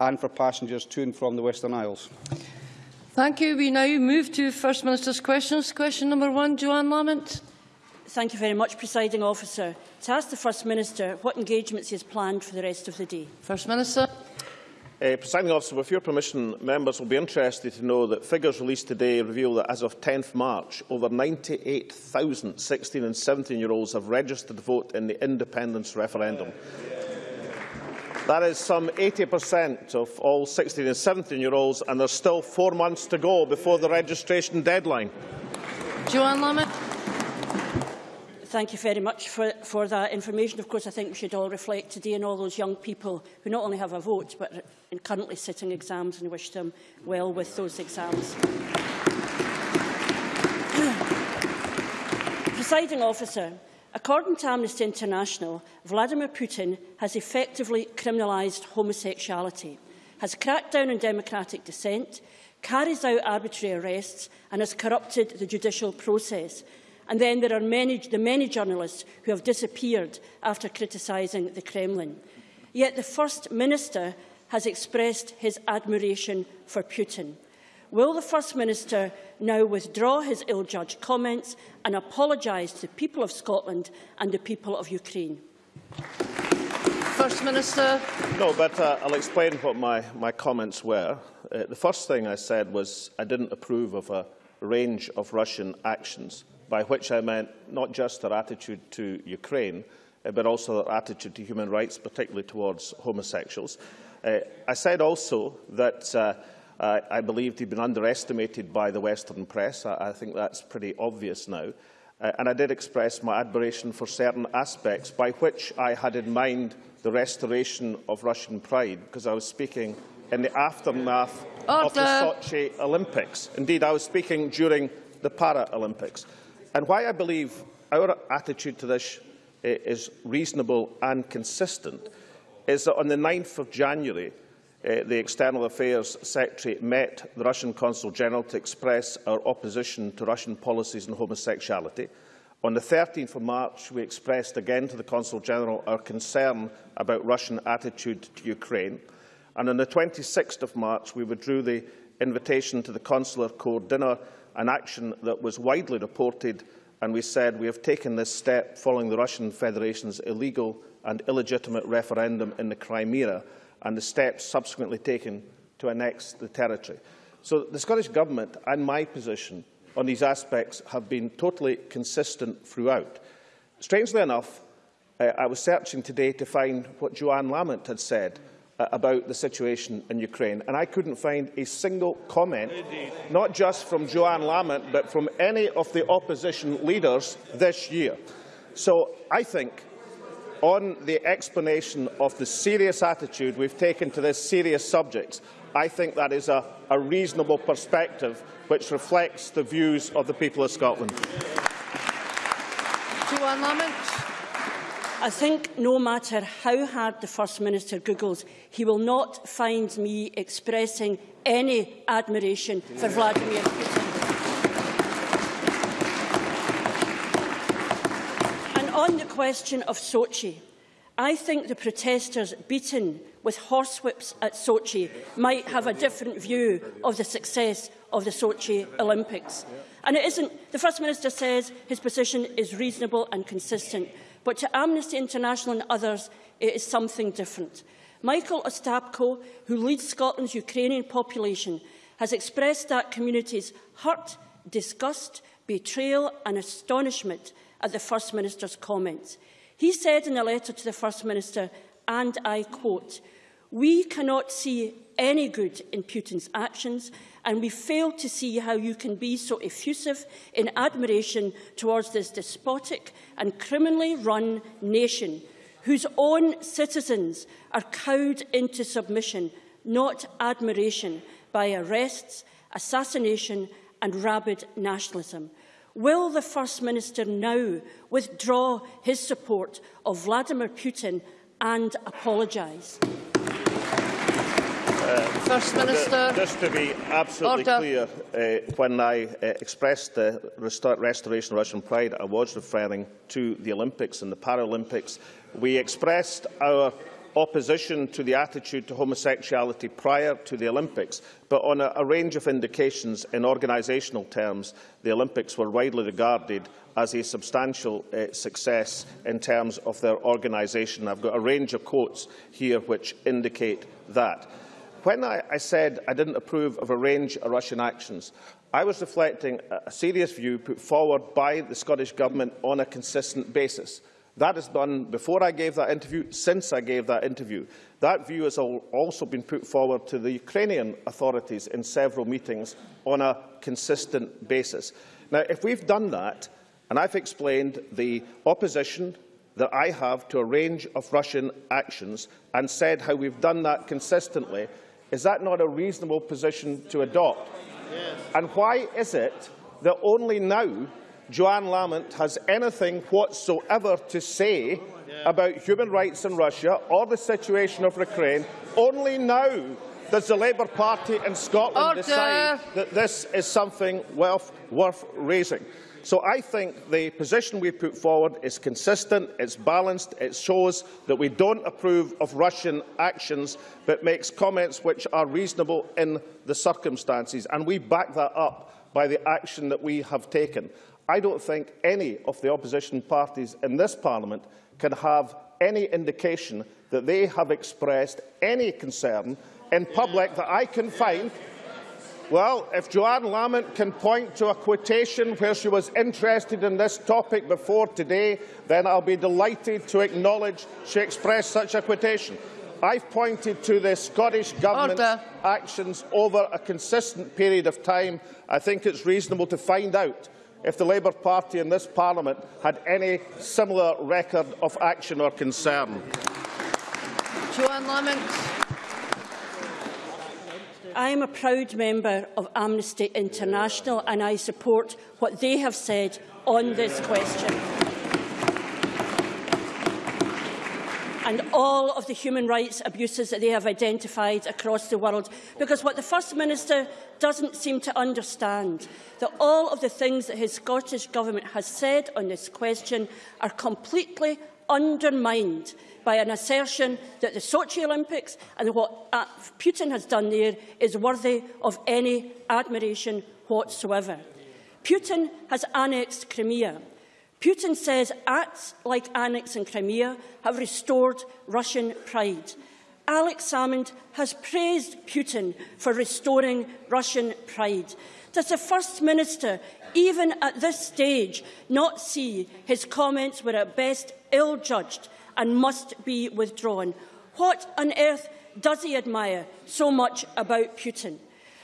and for passengers to and from the Western Isles. Thank you. We now move to First Minister's questions. Question number one, Johann Lamont. Thank you very much, Presiding Officer. To ask the First Minister what engagements he has planned for the rest of the day. First Minister. Uh, Presiding Officer, with your permission, members will be interested to know that figures released today reveal that as of 10 March, over 98,000 16 and 17-year-olds have registered to vote in the independence referendum. That is some 80% of all 16 and 17-year-olds, and there's still four months to go before the registration deadline. Johann Lamont. Thank you very much for, for that information. Of course, I think we should all reflect today on all those young people who not only have a vote, but are currently sitting exams and wish them well with those exams. Presiding officer, according to Amnesty International, Vladimir Putin has effectively criminalised homosexuality, has cracked down on democratic dissent, carries out arbitrary arrests and has corrupted the judicial process, And then there are many, the many journalists who have disappeared after criticising the Kremlin. Yet the First Minister has expressed his admiration for Putin. Will the First Minister now withdraw his ill-judged comments and apologise to the people of Scotland and the people of Ukraine? First Minister. No, but uh, I'll explain what my, my comments were. Uh, the first thing I said was I didn't approve of a range of Russian actions by which I meant not just their attitude to Ukraine, uh, but also their attitude to human rights, particularly towards homosexuals. Uh, I said also that uh, uh, I believed he'd been underestimated by the Western press. I, I think that's pretty obvious now. Uh, and I did express my admiration for certain aspects, by which I had in mind the restoration of Russian pride, because I was speaking in the aftermath Order. of the Sochi Olympics. Indeed, I was speaking during the Paralympics. And why I believe our attitude to this eh, is reasonable and consistent is that on the 9th of January, uh, the External Affairs Secretary met the Russian Consul General to express our opposition to Russian policies on homosexuality. On the 13th of March, we expressed again to the Consul General our concern about Russian attitude to Ukraine. And on the 26th of March, we withdrew the invitation to the Consular Corps dinner an action that was widely reported, and we said we have taken this step following the Russian Federation's illegal and illegitimate referendum in the Crimea and the steps subsequently taken to annex the territory. So the Scottish Government and my position on these aspects have been totally consistent throughout. Strangely enough, uh, I was searching today to find what Johann Lamont had said uh, about the situation in Ukraine. And I couldn't find a single comment, Indeed. not just from Johann Lamont, but from any of the opposition leaders this year. So I think on the explanation of the serious attitude we've taken to this serious subject, I think that is a, a reasonable perspective which reflects the views of the people of Scotland. Johann Lamont. I think no matter how hard the First Minister Googles, he will not find me expressing any admiration for Vladimir Putin. And on the question of Sochi, I think the protesters beaten with horsewhips at Sochi might have a different view of the success of the Sochi Olympics. And it isn't, the First Minister says his position is reasonable and consistent. But to Amnesty International and others, it is something different. Michael Ostapko, who leads Scotland's Ukrainian population, has expressed that community's hurt, disgust, betrayal and astonishment at the First Minister's comments. He said in a letter to the First Minister, and I quote, We cannot see any good in Putin's actions and we fail to see how you can be so effusive in admiration towards this despotic and criminally run nation whose own citizens are cowed into submission, not admiration, by arrests, assassination and rabid nationalism. Will the First Minister now withdraw his support of Vladimir Putin and apologise? Uh, First Minister. Just to be absolutely Order. clear, uh, when I uh, expressed the restart restoration of Russian pride, I was referring to the Olympics and the Paralympics. We expressed our opposition to the attitude to homosexuality prior to the Olympics, but on a, a range of indications in organisational terms, the Olympics were widely regarded as a substantial uh, success in terms of their organisation. I've got a range of quotes here which indicate that. When I, I said I didn't approve of a range of Russian actions, I was reflecting a serious view put forward by the Scottish Government on a consistent basis. That is done before I gave that interview, since I gave that interview. That view has also been put forward to the Ukrainian authorities in several meetings on a consistent basis. Now, if we've done that, and I've explained the opposition that I have to a range of Russian actions and said how we've done that consistently, is that not a reasonable position to adopt? Yes. And why is it that only now Johann Lamont has anything whatsoever to say about human rights in Russia or the situation of Ukraine, only now does the Labour Party in Scotland Order. decide that this is something worth, worth raising. So I think the position we put forward is consistent, it's balanced, it shows that we don't approve of Russian actions, but makes comments which are reasonable in the circumstances. And we back that up by the action that we have taken. I don't think any of the opposition parties in this Parliament can have any indication that they have expressed any concern in public that I can find well, if Johann Lamont can point to a quotation where she was interested in this topic before today, then I'll be delighted to acknowledge she expressed such a quotation. I've pointed to the Scottish Government's Order. actions over a consistent period of time. I think it's reasonable to find out if the Labour Party in this Parliament had any similar record of action or concern. Johann Lamont. I am a proud member of Amnesty International and I support what they have said on this question. And all of the human rights abuses that they have identified across the world. Because what the First Minister doesn't seem to understand, that all of the things that his Scottish Government has said on this question are completely undermined by an assertion that the Sochi Olympics and what uh, Putin has done there is worthy of any admiration whatsoever. Putin has annexed Crimea. Putin says acts like annexing Crimea have restored Russian pride. Alex Salmond has praised Putin for restoring Russian pride. Does the First Minister, even at this stage, not see his comments were at best ill-judged and must be withdrawn. What on earth does he admire so much about Putin?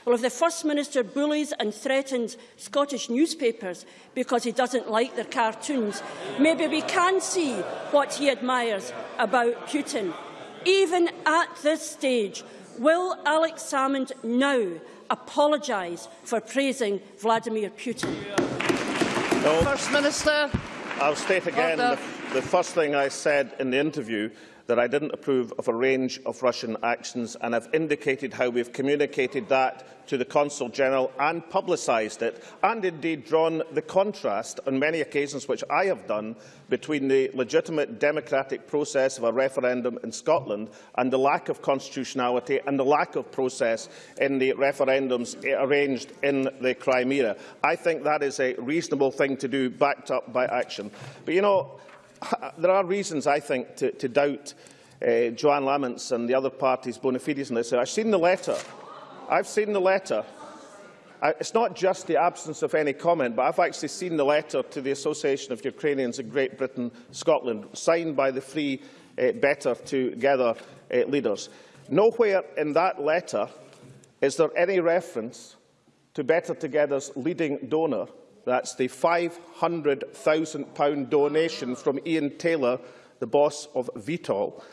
Well, if the First Minister bullies and threatens Scottish newspapers because he doesn't like their cartoons, maybe we can see what he admires about Putin. Even at this stage, will Alex Salmond now apologise for praising Vladimir Putin? No. First Minister. I'll state again the, the first thing I said in the interview that I didn't approve of a range of Russian actions, and I've indicated how we've communicated that to the Consul General and publicised it, and indeed drawn the contrast on many occasions, which I have done, between the legitimate democratic process of a referendum in Scotland and the lack of constitutionality and the lack of process in the referendums arranged in the Crimea. I think that is a reasonable thing to do, backed up by action. But you know, there are reasons, I think, to, to doubt uh, Johann Lamont's and the other parties' bona fides this. I've seen the letter. I've seen the letter. I, it's not just the absence of any comment, but I've actually seen the letter to the Association of Ukrainians in Great Britain, Scotland, signed by the three uh, Better Together uh, leaders. Nowhere in that letter is there any reference to Better Together's leading donor, that's the £500,000 donation from Ian Taylor, the boss of Vitol.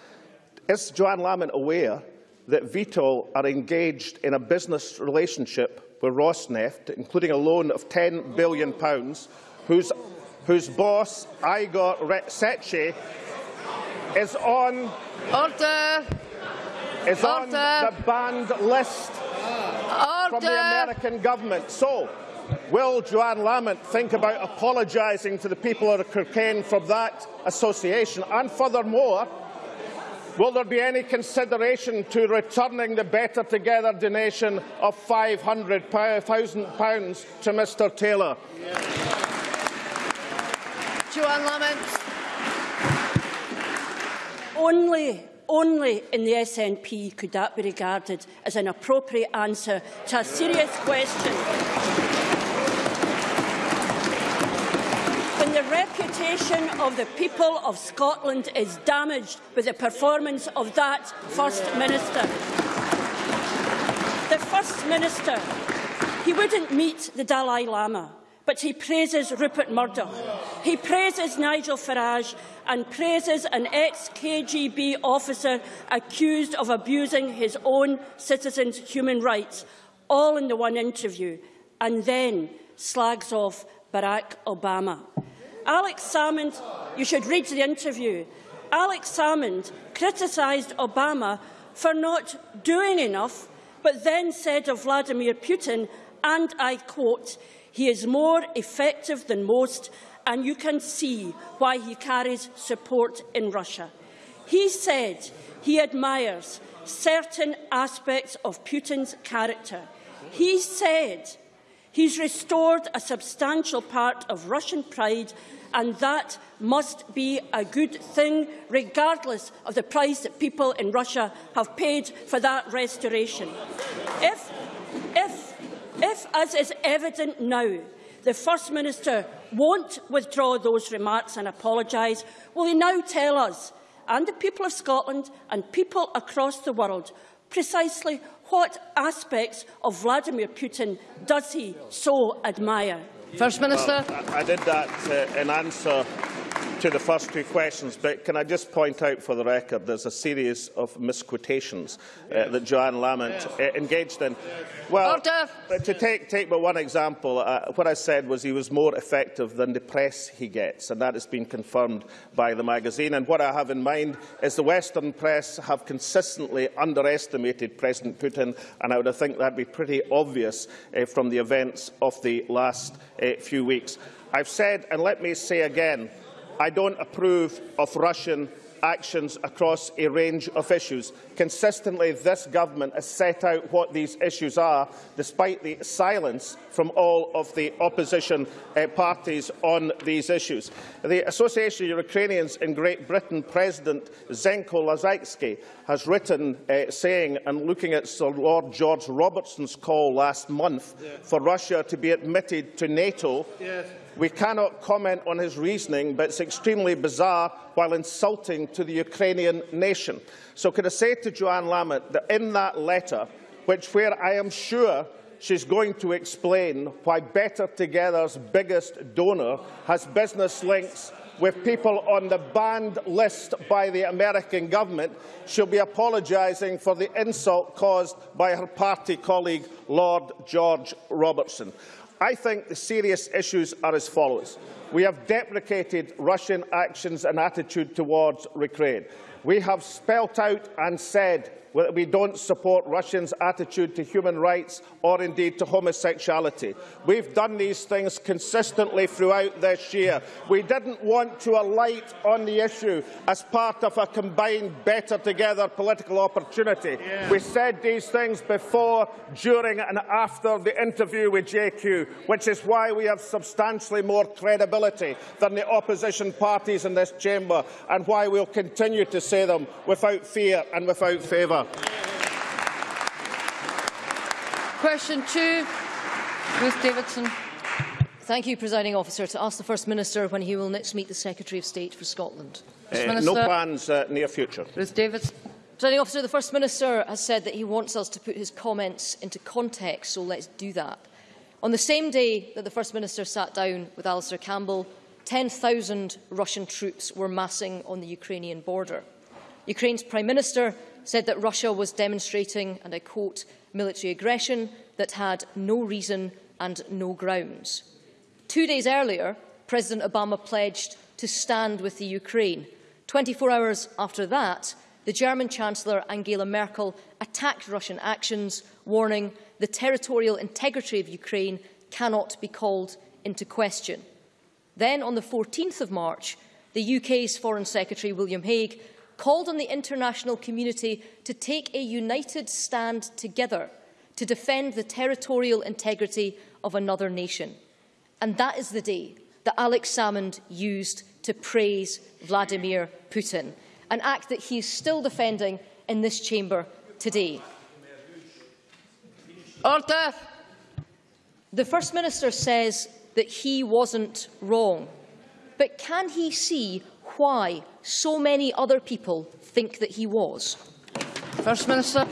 Is Johann Lamont aware that Vitol are engaged in a business relationship with Rosneft, including a loan of £10 billion, whose, whose boss, Igor Sechin, is on, Order. is Order. on the banned list Order. from the American government. So, Will Johann Lamont think about apologising to the people of Kirkane from that association? And furthermore, Will there be any consideration to returning the Better Together donation of £500,000 to Mr Taylor? Johann Lamont. Only, only in the SNP could that be regarded as an appropriate answer to a serious question. The reputation of the people of Scotland is damaged with the performance of that First Minister. The First Minister, he wouldn't meet the Dalai Lama, but he praises Rupert Murdoch. He praises Nigel Farage and praises an ex-KGB officer accused of abusing his own citizens' human rights, all in the one interview, and then slags off Barack Obama. Alex Salmond, you should read the interview. Alex Salmond criticised Obama for not doing enough, but then said of Vladimir Putin, and I quote, he is more effective than most, and you can see why he carries support in Russia. He said he admires certain aspects of Putin's character. He said he's restored a substantial part of Russian pride and that must be a good thing, regardless of the price that people in Russia have paid for that restoration. If, if, if, as is evident now, the First Minister won't withdraw those remarks and apologise, will he now tell us and the people of Scotland and people across the world precisely what aspects of Vladimir Putin does he so admire? First Minister. Well, I, I did that uh, in answer to the first two questions, but can I just point out for the record there's a series of misquotations uh, that Johann Lamont uh, engaged in. Well, Order. to take, take but one example, uh, what I said was he was more effective than the press he gets, and that has been confirmed by the magazine. And what I have in mind is the Western press have consistently underestimated President Putin, and I would think that would be pretty obvious uh, from the events of the last uh, few weeks. I've said, and let me say again, I don't approve of Russian actions across a range of issues. Consistently, this government has set out what these issues are, despite the silence from all of the opposition uh, parties on these issues. The Association of Ukrainians in Great Britain President Zenko Lazaksky has written uh, saying, and looking at Sir Lord George Robertson's call last month yeah. for Russia to be admitted to NATO, yes. We cannot comment on his reasoning, but it's extremely bizarre while insulting to the Ukrainian nation. So can I say to Johann Lamont that in that letter, which where I am sure she's going to explain why Better Together's biggest donor has business links with people on the banned list by the American government, she'll be apologising for the insult caused by her party colleague, Lord George Robertson. I think the serious issues are as follows. We have deprecated Russian actions and attitude towards Ukraine. We have spelt out and said we don't support Russians' attitude to human rights or indeed to homosexuality. We've done these things consistently throughout this year. We didn't want to alight on the issue as part of a combined better together political opportunity. Yeah. We said these things before, during and after the interview with GQ, which is why we have substantially more credibility than the opposition parties in this chamber and why we'll continue to say them without fear and without favour. Question two, Ruth Davidson. Thank you, Presiding Officer. To ask the First Minister when he will next meet the Secretary of State for Scotland. Uh, no plans uh, near future. Ruth Davidson. Presiding Officer, the First Minister has said that he wants us to put his comments into context, so let's do that. On the same day that the First Minister sat down with Alastair Campbell, 10,000 Russian troops were massing on the Ukrainian border. Ukraine's Prime Minister said that Russia was demonstrating, and I quote, military aggression that had no reason and no grounds. Two days earlier, President Obama pledged to stand with the Ukraine. 24 hours after that, the German Chancellor Angela Merkel attacked Russian actions, warning the territorial integrity of Ukraine cannot be called into question. Then, on the 14th of March, the UK's Foreign Secretary William Hague called on the international community to take a united stand together to defend the territorial integrity of another nation. And that is the day that Alex Salmond used to praise Vladimir Putin, an act that he is still defending in this chamber today. Order. The First Minister says that he wasn't wrong. But can he see why so many other people think that he was? First Minister.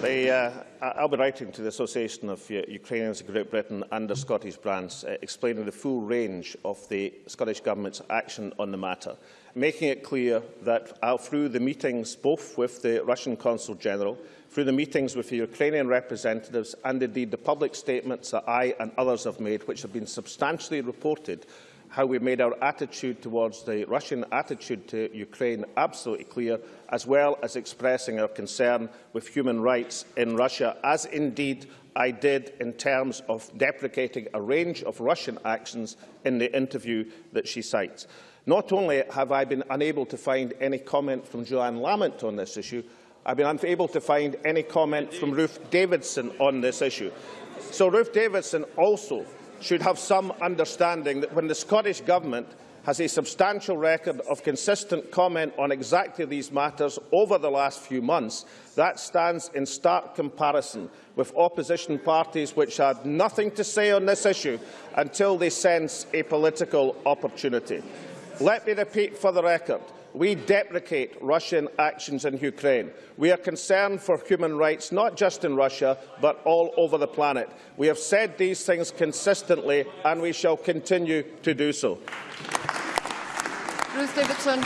The, uh, I- I'll be writing to the Association of U- Ukrainians in Great Britain and the Scottish branch, uh, explaining the full range of the Scottish Government's action on the matter, making it clear that uh, through the meetings both with the Russian Consul General, through the meetings with the Ukrainian representatives and indeed the public statements that I and others have made, which have been substantially reported, how we made our attitude towards the Russian attitude to Ukraine absolutely clear, as well as expressing our concern with human rights in Russia, as indeed I did in terms of deprecating a range of Russian actions in the interview that she cites. Not only have I been unable to find any comment from Johann Lamont on this issue, I've been unable to find any comment from Ruth Davidson on this issue. So Ruth Davidson also should have some understanding that when the Scottish Government has a substantial record of consistent comment on exactly these matters over the last few months, that stands in stark comparison with opposition parties which had nothing to say on this issue until they sense a political opportunity. Let me repeat for the record, we deprecate Russian actions in Ukraine. We are concerned for human rights, not just in Russia, but all over the planet. We have said these things consistently, and we shall continue to do so. Ruth Davidson.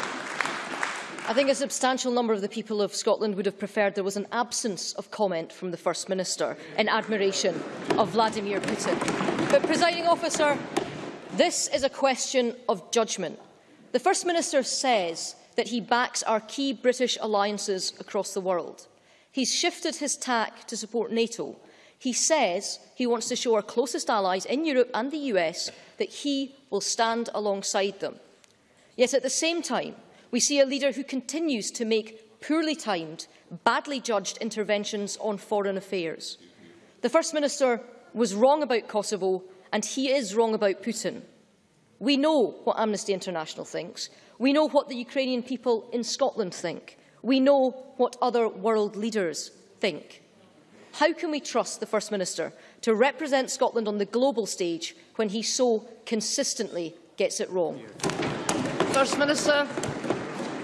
I think a substantial number of the people of Scotland would have preferred there was an absence of comment from the First Minister in admiration of Vladimir Putin. But, presiding officer, this is a question of judgment. The First Minister says that he backs our key British alliances across the world. He's shifted his tack to support NATO. He says he wants to show our closest allies in Europe and the US that he will stand alongside them. Yet at the same time, we see a leader who continues to make poorly timed, badly judged interventions on foreign affairs. The First Minister was wrong about Kosovo and he is wrong about Putin. We know what Amnesty International thinks. We know what the Ukrainian people in Scotland think. We know what other world leaders think. How can we trust the First Minister to represent Scotland on the global stage when he so consistently gets it wrong? First Minister.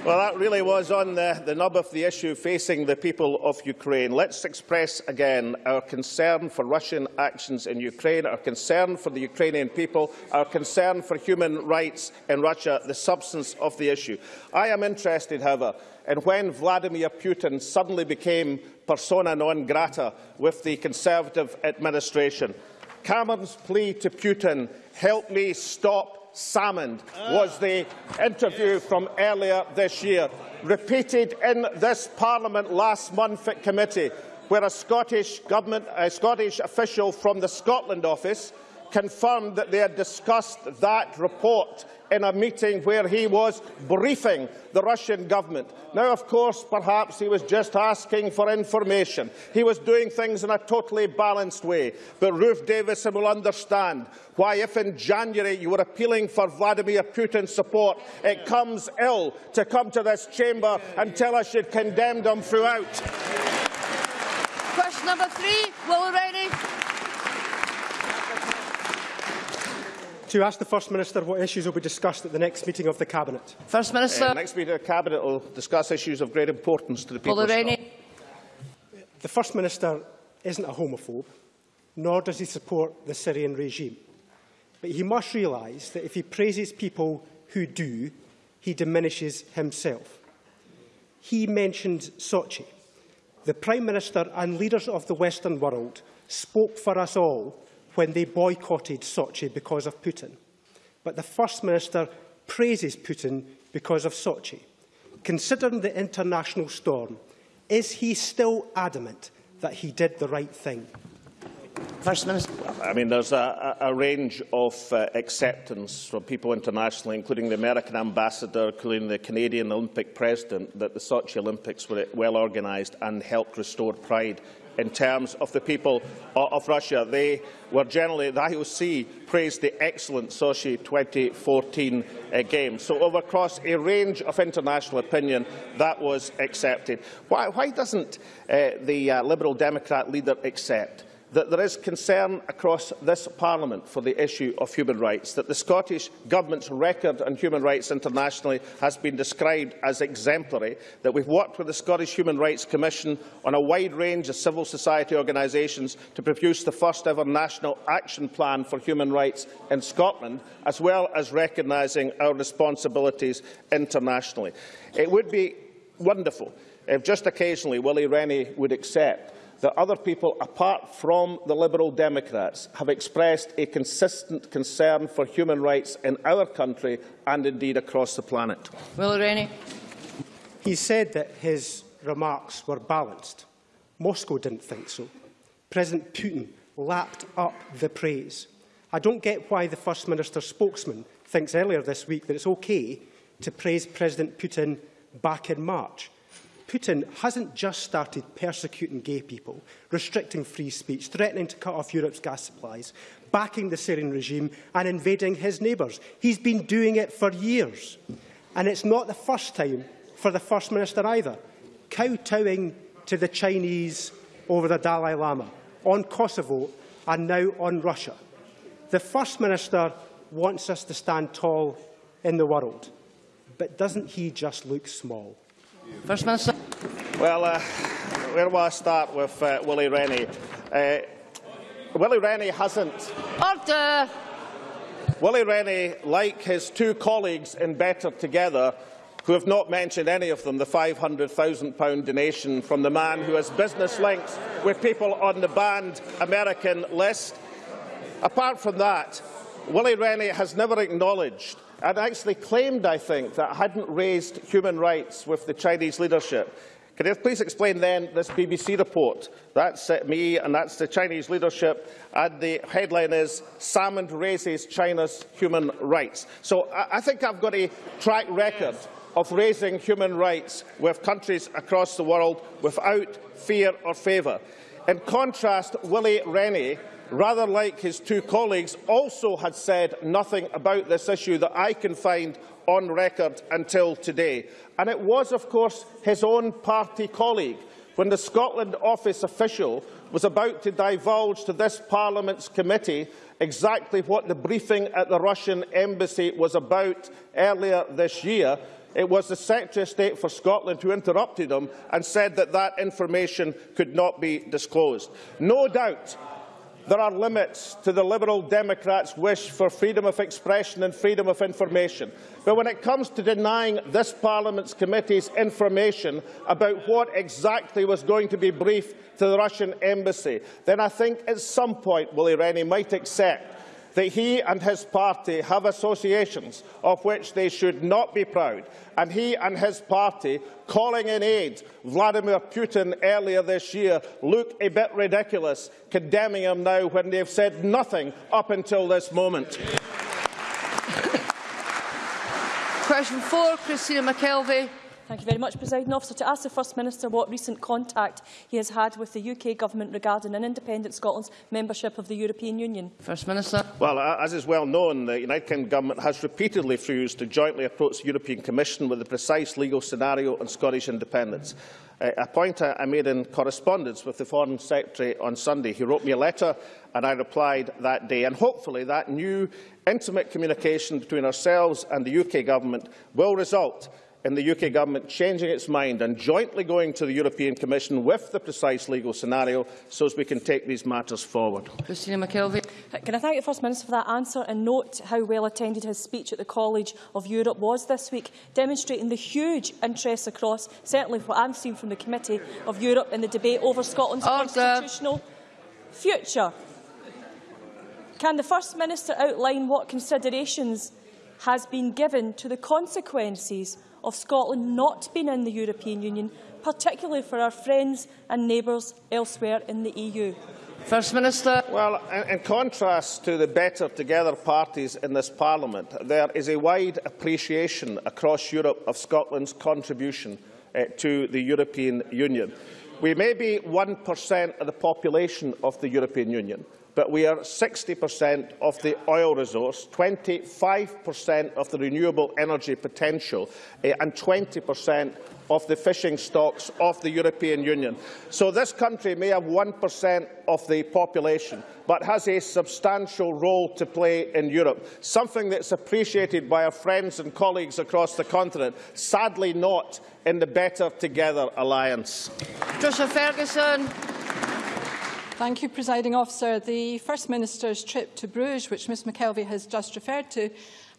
Well, that really was on the, the nub of the issue facing the people of Ukraine. Let's express again our concern for Russian actions in Ukraine, our concern for the Ukrainian people, our concern for human rights in Russia, the substance of the issue. I am interested, however, in when Vladimir Putin suddenly became persona non grata with the Conservative administration. Cameron's plea to Putin, help me stop Salmond was the interview from earlier this year, repeated in this Parliament last month at committee, where a Scottish, government, a Scottish official from the Scotland office confirmed that they had discussed that report in a meeting where he was briefing the Russian government. Now, of course, perhaps he was just asking for information. He was doing things in a totally balanced way. But Ruth Davidson will understand why, if in January you were appealing for Vladimir Putin's support, it comes ill to come to this chamber and tell us you'd condemned him throughout. Question number three, Willie Rennie. To ask the First Minister what issues will be discussed at the next meeting of the Cabinet. First Uh, Minister. next meeting of Cabinet will discuss issues of great importance to the people of Scotland. The First Minister isn't a homophobe, nor does he support the Syrian regime. But he must realise that if he praises people who do, he diminishes himself. He mentioned Sochi. The Prime Minister and leaders of the Western world spoke for us all when they boycotted Sochi because of Putin. But the First Minister praises Putin because of Sochi. Considering the international storm, is he still adamant that he did the right thing? First Minister. I, I mean, there's a, a, a range of uh, acceptance from people internationally, including the American ambassador, including the Canadian Olympic president, that the Sochi Olympics were well organised and helped restore pride in terms of the people of Russia. They were generally, the IOC praised the excellent Sochi 2014 uh, Games. So over across a range of international opinion, that was accepted. Why, why doesn't uh, the uh, Liberal Democrat leader accept that there is concern across this Parliament for the issue of human rights, that the Scottish Government's record on human rights internationally has been described as exemplary, that we've worked with the Scottish Human Rights Commission on a wide range of civil society organisations to produce the first ever national action plan for human rights in Scotland, as well as recognising our responsibilities internationally. It would be wonderful if just occasionally Willie Rennie would accept that other people, apart from the Liberal Democrats, have expressed a consistent concern for human rights in our country and indeed across the planet. Willie Rennie. He said that his remarks were balanced. Moscow didn't think so. President Putin lapped up the praise. I don't get why the First Minister's spokesman thinks earlier this week that it's okay to praise President Putin back in March. Putin hasn't just started persecuting gay people, restricting free speech, threatening to cut off Europe's gas supplies, backing the Syrian regime and invading his neighbours. He's been doing it for years. And it's not the first time for the First Minister either, kowtowing to the Chinese over the Dalai Lama, on Kosovo and now on Russia. The First Minister wants us to stand tall in the world, but doesn't he just look small? First Minister. Well, uh, where will I start with uh, Willie Rennie? Uh, Willie Rennie hasn't. Order. Willie Rennie, like his two colleagues in Better Together, who have not mentioned any of them, the £500,000 donation from the man who has business links with people on the banned American list. Apart from that, Willie Rennie has never acknowledged and actually claimed, I think, that I hadn't raised human rights with the Chinese leadership. Can you please explain then this BBC report? That's me and that's the Chinese leadership and the headline is Salmond raises China's human rights. So I think I've got a track record of raising human rights with countries across the world without fear or favour. In contrast, Willie Rennie rather like his two colleagues, also had said nothing about this issue that I can find on record until today. And it was, of course, his own party colleague, when the Scotland Office official was about to divulge to this Parliament's committee exactly what the briefing at the Russian embassy was about earlier this year, it was the Secretary of State for Scotland who interrupted him and said that that information could not be disclosed. No doubt there are limits to the Liberal Democrats' wish for freedom of expression and freedom of information. But when it comes to denying this Parliament's committees information about what exactly was going to be briefed to the Russian embassy, then I think at some point Willie Rennie might accept that he and his party have associations of which they should not be proud, and he and his party calling in aid Vladimir Putin earlier this year look a bit ridiculous, condemning him now when they have said nothing up until this moment. Question four, Christina McKelvie. Thank you very much, President Officer. To ask the First Minister what recent contact he has had with the UK Government regarding an independent Scotland's membership of the European Union. First Minister. Well, as is well known, the United Kingdom Government has repeatedly refused to jointly approach the European Commission with the precise legal scenario on Scottish independence. Uh, a point I made in correspondence with the Foreign Secretary on Sunday. He wrote me a letter and I replied that day. And hopefully that new intimate communication between ourselves and the UK Government will result in the UK Government changing its mind and jointly going to the European Commission with the precise legal scenario so as we can take these matters forward. Christina McKelvie. Uh, can I thank the First Minister for that answer and note how well attended his speech at the College of Europe was this week, demonstrating the huge interest across, certainly what I've seen from the Committee of Europe in the debate over Scotland's Order. constitutional future. Can the First Minister outline what considerations has been given to the consequences of Scotland not being in the European Union, particularly for our friends and neighbours elsewhere in the EU? First Minister. Well, in, in contrast to the Better Together parties in this Parliament, there is a wide appreciation across Europe of Scotland's contribution uh, to the European Union. We may be 1% of the population of the European Union, but we are 60% of the oil resource, 25% of the renewable energy potential uh, and 20% of the fishing stocks of the European Union. So this country may have 1% of the population, but has a substantial role to play in Europe, something that's appreciated by our friends and colleagues across the continent, sadly not in the Better Together alliance. Joshua Ferguson. Thank you, Presiding Officer. The First Minister's trip to Bruges, which Ms McKelvie has just referred to,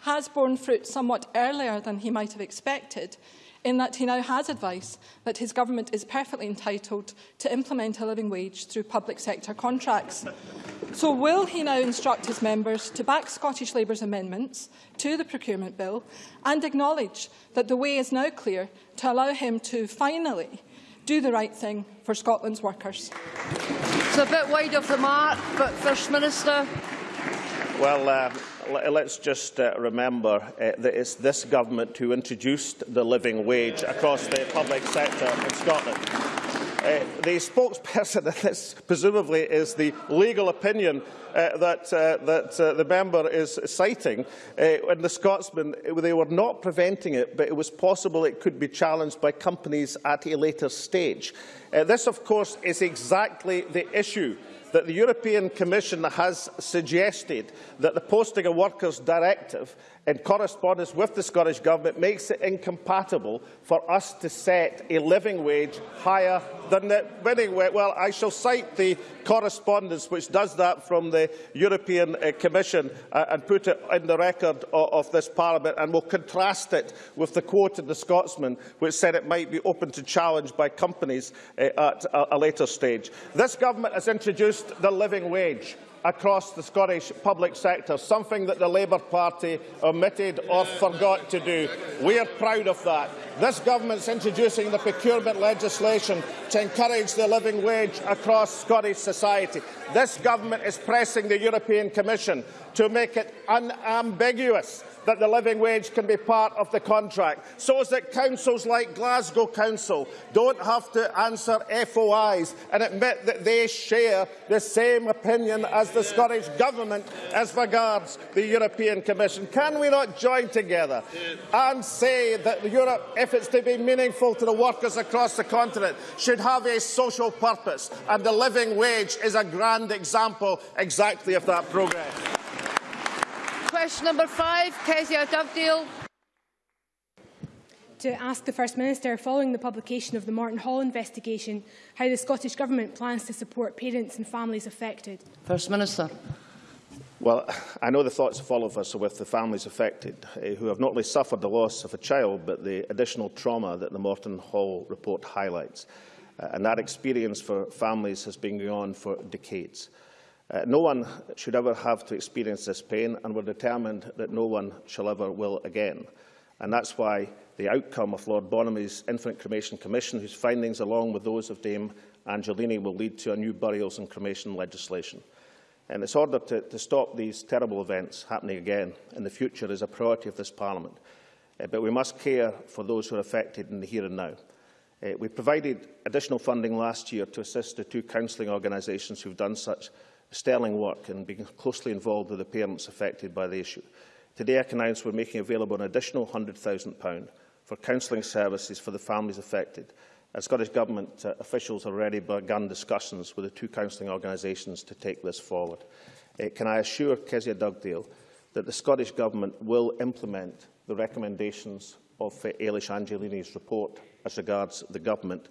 has borne fruit somewhat earlier than he might have expected, in that he now has advice that his government is perfectly entitled to implement a living wage through public sector contracts. So will he now instruct his members to back Scottish Labour's amendments to the procurement bill and acknowledge that the way is now clear to allow him to finally do the right thing for Scotland's workers? It's a bit wide of the mark, but First Minister. Well, uh, let's just uh, remember uh, that it's this government who introduced the living wage across the public sector in Scotland. Uh, the spokesperson this presumably is the legal opinion uh, that, uh, that uh, the member is citing. Uh, and the Scotsman, they were not preventing it, but it was possible it could be challenged by companies at a later stage. Uh, this, of course, is exactly the issue that the European Commission has suggested that the Posting of Workers Directive, in correspondence with the Scottish Government, makes it incompatible for us to set a living wage higher than the winning wage. Well, I shall cite the correspondence which does that from the European uh, Commission uh, and put it in the record of, of this Parliament, and will contrast it with the quote in the Scotsman, which said it might be open to challenge by companies uh, at a, a later stage. This government has introduced the living wage across the Scottish public sector, something that the Labour Party omitted or forgot to do. We are proud of that. This government is introducing the procurement legislation to encourage the living wage across Scottish society. This government is pressing the European Commission to make it unambiguous that the living wage can be part of the contract, so that councils like Glasgow Council don't have to answer FOIs and admit that they share the same opinion as the Scottish Government as regards the European Commission. Can we not join together and say that Europe, if it's to be meaningful to the workers across the continent, should have a social purpose, and the living wage is a grand example exactly of that progress. Question number five, Kezia Dugdale. To ask the First Minister, following the publication of the Mortonhall investigation, how the Scottish Government plans to support parents and families affected. First Minister. Well, I know the thoughts of all of us are with the families affected, uh, who have not only suffered the loss of a child, but the additional trauma that the Mortonhall report highlights. Uh, and that experience for families has been going on for decades. Uh, no one should ever have to experience this pain, and we're determined that no one shall ever will again. And that's why the outcome of Lord Bonomy's Infant Cremation Commission, whose findings, along with those of Dame Angiolini, will lead to a new burials and cremation legislation. And it's order to, to stop these terrible events happening again in the future is a priority of this Parliament. Uh, but we must care for those who are affected in the here and now. Uh, we provided additional funding last year to assist the two counselling organisations who have done such sterling work and being closely involved with the parents affected by the issue. Today I can announce we're making available an additional £100,000 for counselling services for the families affected. Scottish Government uh, officials have already begun discussions with the two counselling organisations to take this forward. Uh, can I assure Kezia Dugdale that the Scottish Government will implement the recommendations of uh, Angiolini's report as regards the Government?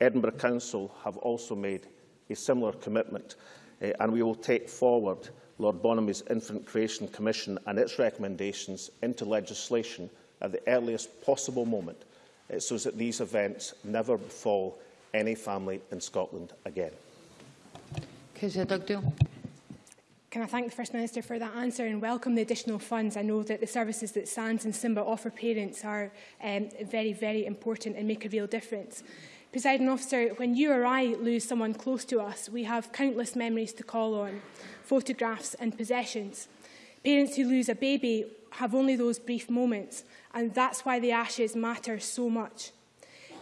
Edinburgh Council have also made a similar commitment uh, and we will take forward Lord Bonomy's Infant Cremation Commission and its recommendations into legislation at the earliest possible moment uh, so that these events never befall any family in Scotland again. Kezia Dugdale. Can I thank the First Minister for that answer and welcome the additional funds? I know that the services that SANDS and SIMBA offer parents are um, very, very important and make a real difference. Presiding officer, when you or I lose someone close to us, we have countless memories to call on, photographs and possessions. Parents who lose a baby have only those brief moments, and that's why the ashes matter so much.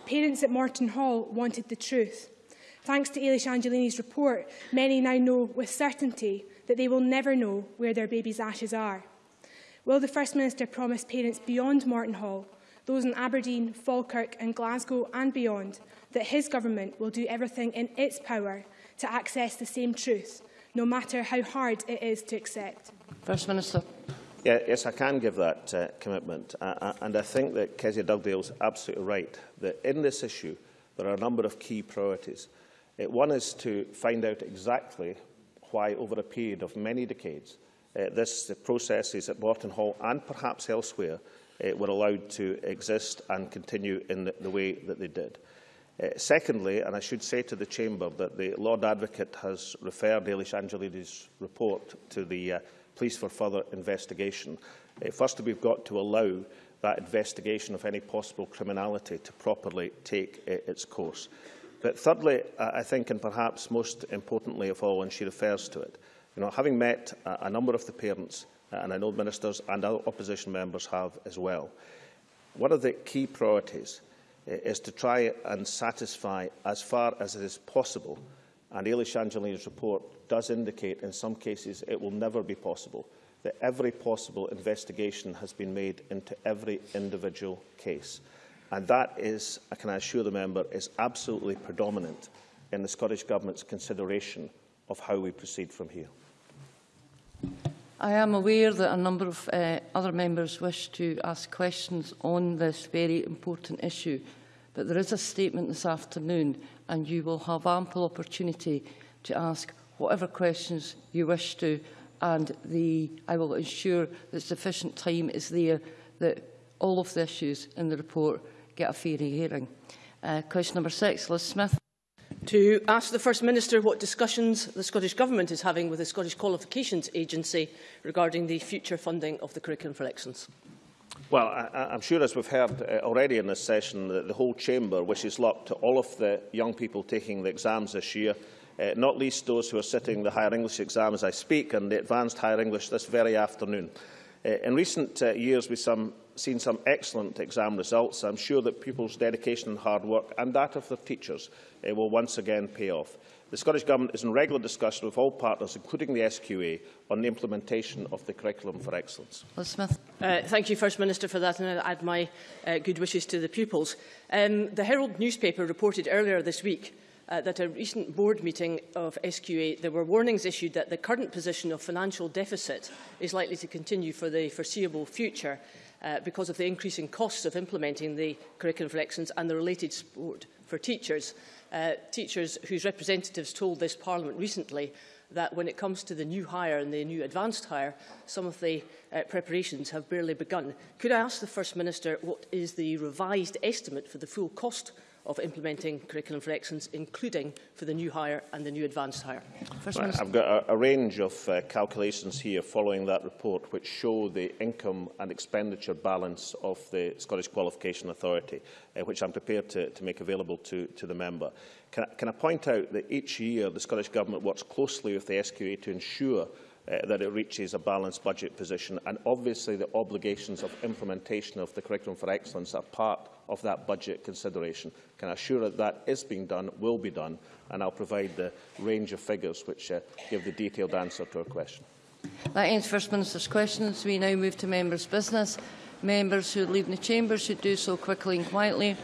Parents at Mortonhall wanted the truth. Thanks to Elish Angiolini's report, many now know with certainty that they will never know where their baby's ashes are. Will the First Minister promise parents beyond Mortonhall, those in Aberdeen, Falkirk and Glasgow and beyond, that his government will do everything in its power to access the same truth, no matter how hard it is to accept? First Minister. Yeah, yes, I can give that uh, commitment. Uh, uh, and I think that Kezia Dugdale is absolutely right, that in this issue there are a number of key priorities. Uh, one is to find out exactly why, over a period of many decades, uh, this the processes at Mortonhall and perhaps elsewhere uh, were allowed to exist and continue in the, the way that they did. Uh, secondly, and I should say to the Chamber that the Lord Advocate has referred Elish Angiolini's report to the uh, Police for further investigation. Uh, first, we've got to allow that investigation of any possible criminality to properly take uh, its course. But thirdly, I think, and perhaps most importantly of all, when she refers to it, you know, having met a, number of the parents, and I know ministers and other opposition members have as well, one of the key priorities uh, is to try and satisfy as far as it is possible And Elish Angiolini's report does indicate in some cases it will never be possible, that every possible investigation has been made into every individual case. And that is, I can assure the member, is absolutely predominant in the Scottish Government's consideration of how we proceed from here. I am aware that a number of uh, other members wish to ask questions on this very important issue, but there is a statement this afternoon and you will have ample opportunity to ask whatever questions you wish to and the, I will ensure that sufficient time is there that all of the issues in the report get a fair hearing. Uh, question number six, Liz Smith to ask the First Minister what discussions the Scottish Government is having with the Scottish Qualifications Agency regarding the future funding of the Curriculum for Excellence. Well, I, I'm sure, as we've heard uh, already in this session, that the whole Chamber wishes luck to all of the young people taking the exams this year, uh, not least those who are sitting the Higher English exam as I speak and the Advanced Higher English this very afternoon. Uh, in recent uh, years, with some seen some excellent exam results. I'm sure that pupils' dedication and hard work and that of their teachers uh, will once again pay off. The Scottish Government is in regular discussion with all partners, including the SQA, on the implementation of the Curriculum for Excellence. Liz Smith. Uh, thank you, First Minister, for that, and I will add my uh, good wishes to the pupils. Um, the Herald newspaper reported earlier this week uh, that at a recent board meeting of SQA, there were warnings issued that the current position of financial deficit is likely to continue for the foreseeable future uh, because of the increasing costs of implementing the curriculum for excellence and the related support for teachers. Uh, teachers whose representatives told this Parliament recently that when it comes to the new hire and the new advanced hire, some of the uh, preparations have barely begun. Could I ask the First Minister what is the revised estimate for the full cost of implementing Curriculum for Excellence, including for the new Higher and the new advanced Higher? First well, I've got a, a range of uh, calculations here following that report which show the income and expenditure balance of the Scottish Qualification Authority, uh, which I'm prepared to, to make available to, to the member. Can I, can I point out that each year the Scottish Government works closely with the SQA to ensure uh, that it reaches a balanced budget position. And obviously the obligations of implementation of the Curriculum for Excellence are part of that budget consideration. Can I assure that that is being done, will be done, and I'll provide the range of figures which uh, give the detailed answer to our question. That ends First Minister's questions. We now move to members' business. Members who leave the chamber should do so quickly and quietly.